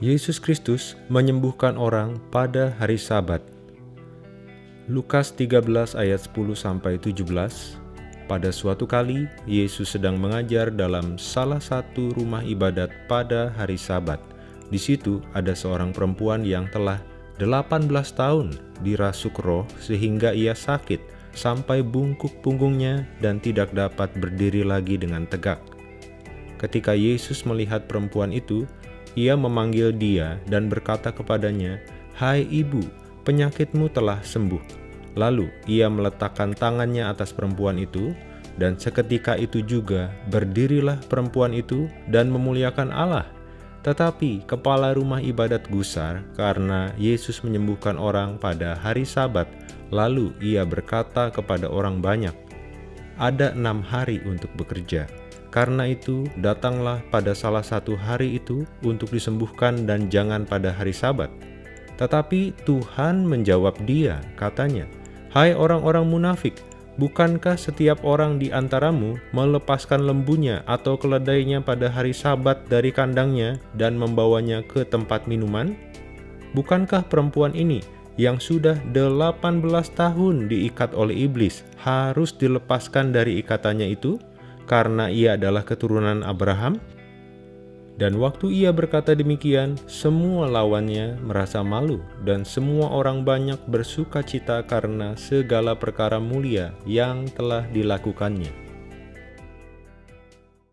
Yesus Kristus menyembuhkan orang pada hari Sabat. Lukas 13 ayat 10 sampai 17. Pada suatu kali Yesus sedang mengajar dalam salah satu rumah ibadat pada hari Sabat. Di situ ada seorang perempuan yang telah 18 tahun dirasuk roh sehingga ia sakit sampai bungkuk punggungnya dan tidak dapat berdiri lagi dengan tegak. Ketika Yesus melihat perempuan itu, ia memanggil dia dan berkata kepadanya, "Hai ibu, penyakitmu telah sembuh." Lalu ia meletakkan tangannya atas perempuan itu, dan seketika itu juga berdirilah perempuan itu dan memuliakan Allah. Tetapi kepala rumah ibadat gusar karena Yesus menyembuhkan orang pada hari Sabat. Lalu ia berkata kepada orang banyak, "Ada enam hari untuk bekerja." Karena itu, datanglah pada salah satu hari itu untuk disembuhkan dan jangan pada hari sabat. Tetapi Tuhan menjawab dia, katanya, Hai orang-orang munafik, bukankah setiap orang di antaramu melepaskan lembunya atau keledainya pada hari sabat dari kandangnya dan membawanya ke tempat minuman? Bukankah perempuan ini yang sudah 18 tahun diikat oleh iblis harus dilepaskan dari ikatannya itu? Karena ia adalah keturunan Abraham? Dan waktu ia berkata demikian, semua lawannya merasa malu, dan semua orang banyak bersuka cita karena segala perkara mulia yang telah dilakukannya.